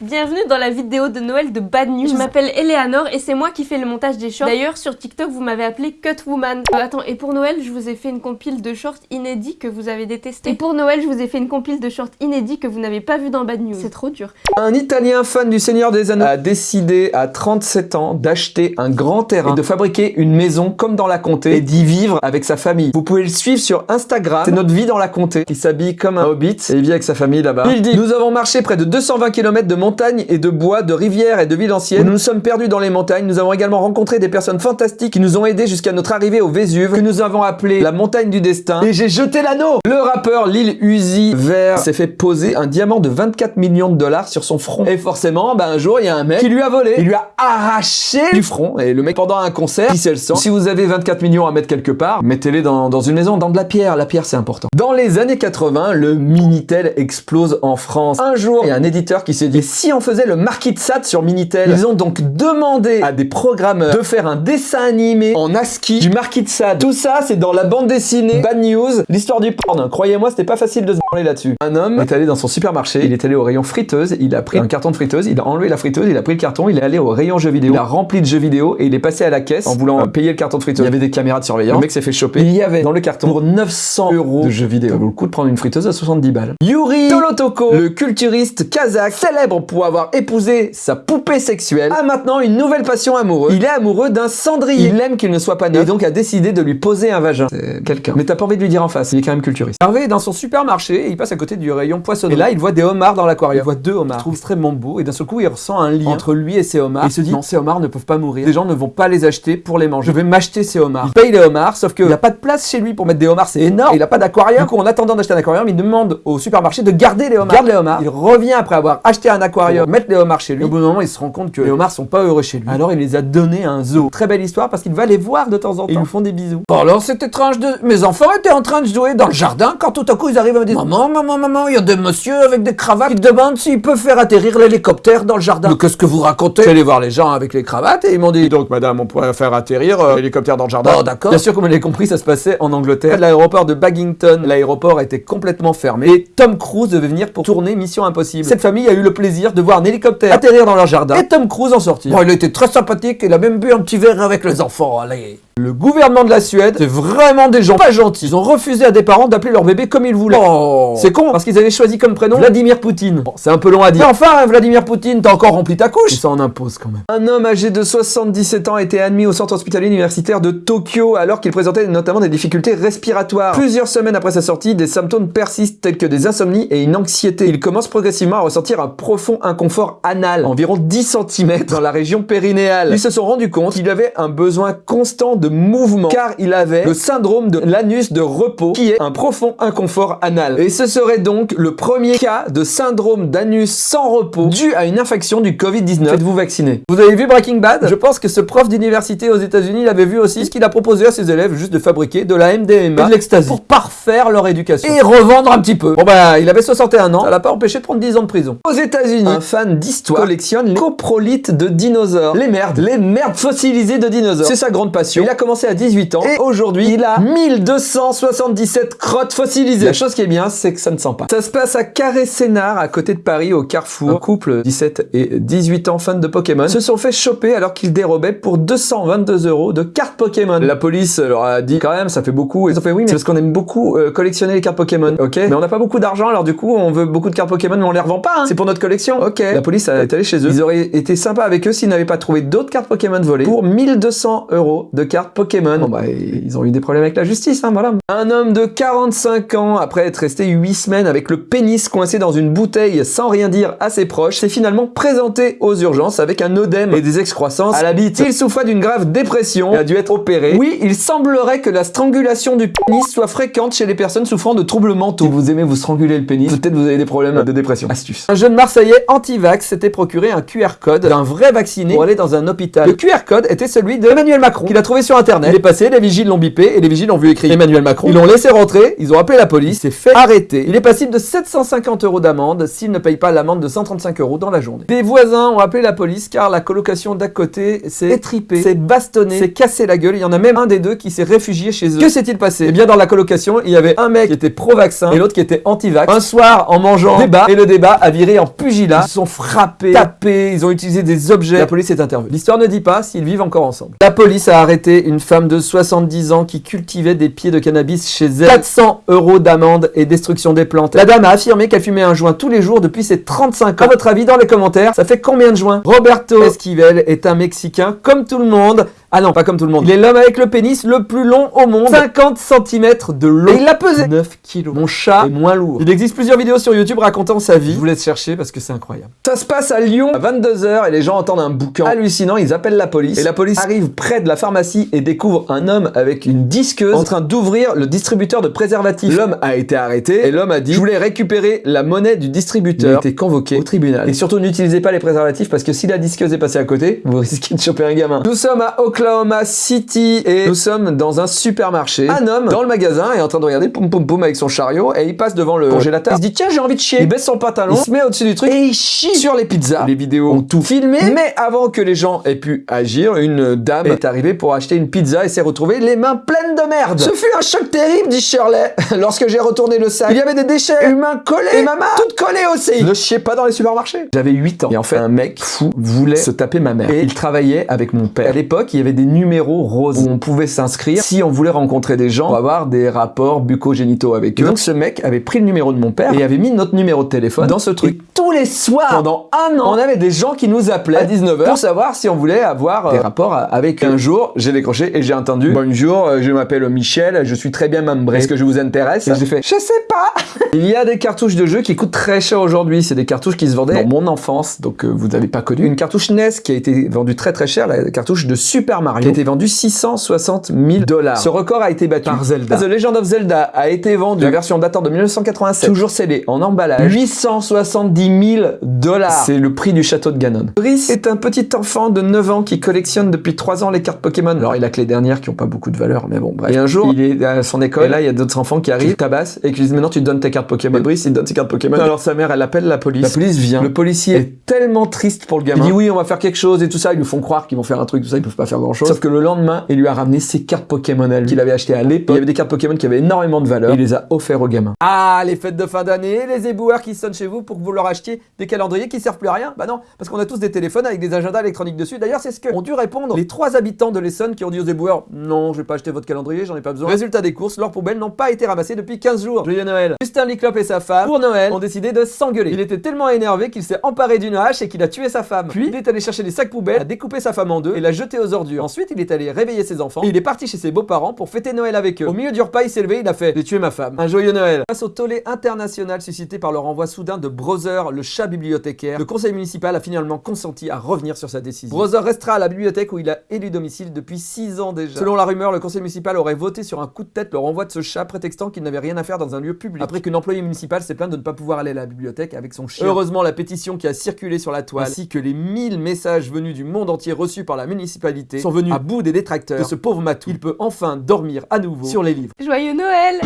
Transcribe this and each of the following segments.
Bienvenue dans la vidéo de Noël de Bad News. Je m'appelle Eleanor et c'est moi qui fais le montage des shorts. D'ailleurs, sur TikTok, vous m'avez appelé Cutwoman. Euh, attends, et pour Noël, je vous ai fait une compile de shorts inédits que vous avez détestés. Et pour Noël, je vous ai fait une compile de shorts inédits que vous n'avez pas vu dans Bad News. C'est trop dur. Un Italien fan du Seigneur des Anneaux a décidé à 37 ans d'acheter un grand terrain et de fabriquer une maison comme dans la comté et d'y vivre avec sa famille. Vous pouvez le suivre sur Instagram. C'est notre vie dans la comté. Il s'habille comme un hobbit et il vit avec sa famille là-bas. Il dit Nous avons marché près de 220 km de montagnes et de bois, de rivières et de villes anciennes. Nous nous sommes perdus dans les montagnes. Nous avons également rencontré des personnes fantastiques qui nous ont aidés jusqu'à notre arrivée au Vésuve, que nous avons appelé la montagne du destin. Et j'ai jeté l'anneau Le rappeur Lil Uzi Vert s'est fait poser un diamant de 24 millions de dollars sur son front. Et forcément, bah, un jour, il y a un mec qui lui a volé. Il lui a arraché du front. Et le mec, pendant un concert, il le sang. Si vous avez 24 millions à mettre quelque part, mettez-les dans, dans une maison, dans de la pierre. La pierre, c'est important. Dans les années 80, le Minitel explose en France. Un jour, il y a un éditeur qui s'est dit, si on faisait le Sat sur Minitel. Ils ont donc demandé à des programmeurs de faire un dessin animé en ASCII du Sat. Tout ça, c'est dans la bande dessinée Bad News, l'histoire du porn. Croyez-moi, c'était pas facile de se là-dessus. Un homme est allé dans son supermarché, il est allé au rayon friteuse, il a pris un carton de friteuse, il a enlevé la friteuse, il a pris le carton, il est allé au rayon jeux vidéo, il a rempli de jeux vidéo et il est passé à la caisse en voulant payer le carton de friteuse. Il y avait des caméras de surveillance. Le mec s'est fait choper. Il y avait dans le carton pour 900 euros de jeux vidéo. Ça vaut le coup de prendre une friteuse à 70 balles. Yuri Tolotoko, le culturiste kazakh, célèbre pour avoir épousé sa poupée sexuelle, a maintenant une nouvelle passion amoureuse. Il est amoureux d'un cendrier. Il aime qu'il ne soit pas né et donc a décidé de lui poser un vagin. C'est quelqu'un. Mais t'as pas envie de lui dire en face, il est quand même culturiste. Hervé est dans son supermarché et il passe à côté du rayon poissonnerie. Et là, il voit des homards dans l'aquarium. Il voit deux homards. Il trouve extrêmement beau et d'un seul coup, il ressent un lien entre lui et ses homards. il se dit, non, ces homards ne peuvent pas mourir. Les gens ne vont pas les acheter pour les manger. Je vais m'acheter ces homards. Il paye les homards, sauf qu'il n'y a pas de place chez lui pour mettre des homards, c'est énorme. il a pas d'aquarium. Du coup, en attendant d'acheter un aquarium, il demande au supermarché de garder les homards. Il garde les homards. Il revient après avoir acheté un aquarium, mettre les homards chez lui. au bout d'un moment, il se rend compte que les homards sont pas heureux chez lui. Alors il les a donnés à un zoo. Très belle histoire parce qu'il va les voir de temps en temps. Et ils font des bisous. Bon alors c'est étrange de... Mes enfants étaient en train de jouer dans le jardin quand tout à coup ils arrivent à me dire Maman, maman, maman, il y a des messieurs avec des cravates qui demandent s'ils peuvent faire atterrir l'hélicoptère dans le jardin. Qu'est-ce que vous racontez J'allais voir les gens avec les cravates et ils m'ont dit Donc madame, on pourrait faire atterrir euh, l'hélicoptère dans le jardin. Oh d'accord. Bien sûr, comme vous l'avez compris, ça se passait en Angleterre. L'aéroport de Baggington, l'aéroport était complètement fermé. Et Tom Cruise devait venir pour tourner Mission Impossible. Cette famille a eu le plaisir de voir un hélicoptère atterrir dans leur jardin et Tom Cruise en sortir. Bon, il était très sympathique, il a même bu un petit verre avec les enfants, allez. Le gouvernement de la Suède, c'est vraiment des gens pas gentils. Ils ont refusé à des parents d'appeler leur bébé comme ils voulaient. Oh. C'est con, parce qu'ils avaient choisi comme prénom Vladimir Poutine. Bon, c'est un peu long à dire. Mais enfin, Vladimir Poutine, t'as encore rempli ta couche Ça en impose quand même. Un homme âgé de 77 ans a été admis au centre hospitalier universitaire de Tokyo alors qu'il présentait notamment des difficultés respiratoires. Plusieurs semaines après sa sortie, des symptômes persistent tels que des insomnies et une anxiété. Il commence progressivement à ressentir un profond inconfort anal, environ 10 cm dans la région périnéale. Ils se sont rendus compte qu'il avait un besoin constant de mouvement car il avait le syndrome de l'anus de repos qui est un profond inconfort anal. Et ce serait donc le premier cas de syndrome d'anus sans repos dû à une infection du Covid-19. Faites-vous vacciner. Vous avez vu Breaking Bad? Je pense que ce prof d'université aux états unis l'avait vu aussi, ce qu'il a proposé à ses élèves juste de fabriquer de la MDMA et de l'ecstasy pour parfaire leur éducation et revendre un petit peu. Bon bah, il avait 61 ans, ça l'a pas empêché de prendre 10 ans de prison. Aux États-Unis, un fan d'histoire collectionne les coprolites de dinosaures. Les merdes, les merdes fossilisées de dinosaures. C'est sa grande passion. Il a commencé à 18 ans et aujourd'hui, il a 1277 crottes fossilisées. La chose qui est bien, c'est que ça ne sent pas. Ça se passe à Carré-Sénard, à côté de Paris, au Carrefour. Un couple, 17 et 18 ans, fans de Pokémon, se sont fait choper alors qu'ils dérobaient pour 222 euros de cartes Pokémon. La police leur a dit quand même, ça fait beaucoup. Ils ont fait oui, mais c'est parce qu'on aime beaucoup euh, collectionner les cartes Pokémon, ok Mais on n'a pas beaucoup d'argent, alors du coup, on veut beaucoup de cartes Pokémon, mais on les revend pas. Hein. C'est pour notre collection, ok La police est allée chez eux. Ils auraient été sympas avec eux s'ils n'avaient pas trouvé d'autres cartes Pokémon volées pour 1200 euros de cartes Pokémon. Bon bah, ils ont eu des problèmes avec la justice, hein, voilà. Un homme de 45 ans, après être resté 8 semaines avec le pénis coincé dans une bouteille sans rien dire à ses proches, s'est finalement présenté aux urgences avec un œdème et des excroissances à la bite. Il souffrait d'une grave dépression et a dû être opéré. Oui, il semblerait que la strangulation du pénis soit fréquente chez les personnes souffrant de troubles mentaux. Si vous aimez vous stranguler le pénis, peut-être vous avez des problèmes de dépression. Astuce. Un jeune Marseillais anti-vax s'était procuré un QR code d'un vrai vacciné pour aller dans un hôpital. Le QR code était celui de Emmanuel Macron, qu'il a trouvé sur internet. Il est passé, les vigiles l'ont bipé et les vigiles ont vu écrit Emmanuel Macron. Ils l'ont laissé rentrer, ils ont appelé la police, s'est fait arrêter. Il est passible de 750 euros d'amende s'il ne paye pas l'amende de 135 euros dans la journée. Des voisins ont appelé la police car la colocation d'à côté s'est étripée, s'est bastonnée, s'est cassé la gueule. Il y en a même un des deux qui s'est réfugié chez eux. Que s'est-il passé? Eh bien, dans la colocation, il y avait un mec qui était pro-vaccin et l'autre qui était anti-vax. Un soir, en mangeant débat, et le débat a viré en pugilat. Ils se sont frappés, tapés, ils ont utilisé des objets. La police est intervenue. L'histoire ne dit pas s'ils vivent encore ensemble. La police a arrêté une femme de 70 ans qui cultivait des pieds de cannabis chez elle. 400 euros d'amende et destruction des plantes. La dame a affirmé qu'elle fumait un joint tous les jours depuis ses 35 ans. À votre avis, dans les commentaires, ça fait combien de joints? Roberto Esquivel est un Mexicain comme tout le monde. Ah non, pas comme tout le monde. Il est l'homme avec le pénis le plus long au monde. 50 cm de long. Et il l'a pesé 9 kilos. Mon chat est moins lourd. Il existe plusieurs vidéos sur YouTube racontant sa vie. Je vous laisse chercher parce que c'est incroyable. Ça se passe à Lyon à 22h et les gens entendent un boucan hallucinant. Ils appellent la police. Et la police arrive près de la pharmacie et découvre un homme avec une disqueuse en train d'ouvrir le distributeur de préservatifs. L'homme a été arrêté et l'homme a dit Je voulais récupérer la monnaie du distributeur. Il a été convoqué au tribunal. Et surtout, n'utilisez pas les préservatifs parce que si la disqueuse est passée à côté, vous risquez de choper un gamin. Nous sommes à Oklahoma City et nous sommes dans un supermarché. Un homme dans le magasin est en train de regarder poum poum poum avec son chariot et il passe devant le congélateur. Il se dit tiens j'ai envie de chier. Il baisse son pantalon, il se met au-dessus du truc et il chie sur les pizzas. Les vidéos ont tout filmé, mais avant que les gens aient pu agir, une dame est arrivée pour acheter une pizza et s'est retrouvée les mains pleines de merde. Ce fut un choc terrible, dit Shirley. Lorsque j'ai retourné le sac, il y avait des déchets humains collés et ma main toute collée aussi. Ne chiez pas dans les supermarchés. J'avais 8 ans et en fait un mec fou voulait se taper ma mère et il travaillait avec mon père. À l'époque, il y avait des numéros roses où on pouvait s'inscrire si on voulait rencontrer des gens pour avoir des rapports bucco-génitaux avec eux. donc ce mec avait pris le numéro de mon père et avait mis notre numéro de téléphone dans ce truc. Et tous les soirs, pendant un an, on avait des gens qui nous appelaient à 19h pour savoir si on voulait avoir euh, des rapports avec eux. Un jour, j'ai décroché et j'ai entendu Bonjour, euh, je m'appelle Michel, je suis très bien membré. Est-ce que je vous intéresse Et j'ai fait Je sais pas Il y a des cartouches de jeux qui coûtent très cher aujourd'hui. C'est des cartouches qui se vendaient dans mon enfance, donc euh, vous n'avez pas connu. Une cartouche NES qui a été vendue très très cher, la cartouche de Super Mario, qui a été vendue 660 000 dollars. Ce record a été battu par Zelda. The Legend of Zelda a été vendu, la version datant de 1987, toujours scellée en emballage, 870 000 dollars. C'est le prix du château de Ganon. Brice est un petit enfant de 9 ans qui collectionne depuis 3 ans les cartes Pokémon. Alors il a que les dernières qui ont pas beaucoup de valeur, mais bon bref. Et un jour, il est à son école, et là il y a d'autres enfants qui arrivent, tabassent, et qui lui disent maintenant tu donnes tes cartes Pokémon. Et Brice il donne ses cartes Pokémon. Alors sa mère elle appelle la police. La police vient. Le policier est tellement triste pour le gamin. Il dit oui on va faire quelque chose et tout ça. Ils nous font croire qu'ils vont faire un truc, tout ça, ils peuvent pas faire grand chose. Sauf que le lendemain, il lui a ramené ses cartes Pokémon à lui, qu'il avait acheté à l'époque. Il y avait des cartes Pokémon qui avaient énormément de valeur. Et il les a offert au gamin. Ah les fêtes de fin d'année, les éboueurs qui sonnent chez vous pour que vous leur achetiez des calendriers qui servent plus à rien. Bah non, parce qu'on a tous des téléphones avec des agendas électroniques dessus. D'ailleurs c'est ce que ont dû répondre les trois habitants de l'Essonne qui ont dit aux éboueurs non je vais pas acheter votre calendrier, j'en ai pas besoin. Résultat des courses, leurs poubelles n'ont pas été ramassées depuis 15 jours. Joyeux Noël. Justin Liclop et sa femme, pour Noël, ont décidé de s'engueuler. Il était tellement énervé qu'il s'est emparé d'une hache et qu'il a tué sa femme. Puis il est allé chercher des sacs poubelles, a découpé sa femme en deux et l'a jeté aux ordures. Ensuite il est allé réveiller ses enfants et il est parti chez ses beaux-parents pour fêter Noël avec eux. Au milieu du repas il s'est levé, il a fait j'ai tué ma femme. Un joyeux Noël. Face au tollé international suscité par le renvoi soudain de Brother, le chat bibliothécaire, le conseil municipal a finalement consenti à revenir sur sa décision. Brother restera à la bibliothèque où il a élu domicile depuis 6 ans déjà. Selon la rumeur, le conseil municipal aurait voté sur un coup de tête le renvoi de ce chat prétextant qu'il n'avait rien à faire dans un lieu public. Après qu'une employée municipale s'est plainte de ne pas pouvoir aller à la bibliothèque avec son chien. Heureusement, la pétition qui a circulé sur la toile, ainsi que les 1000 messages venus du monde entier reçus par la municipalité, sont venus à bout des détracteurs de ce pauvre matou. Il peut enfin dormir à nouveau sur les livres. Joyeux Noël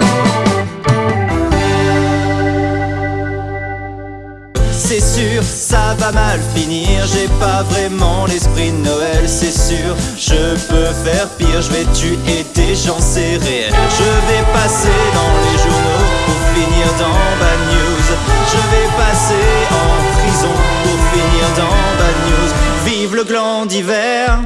C'est sûr, ça va mal finir, j'ai pas vraiment l'esprit de Noël, c'est sûr, je peux faire pire, je vais tuer des gens, c'est réel. Je vais passer dans les journaux pour finir dans Bad News, je vais passer en prison pour finir dans Bad News. Vive le gland d'hiver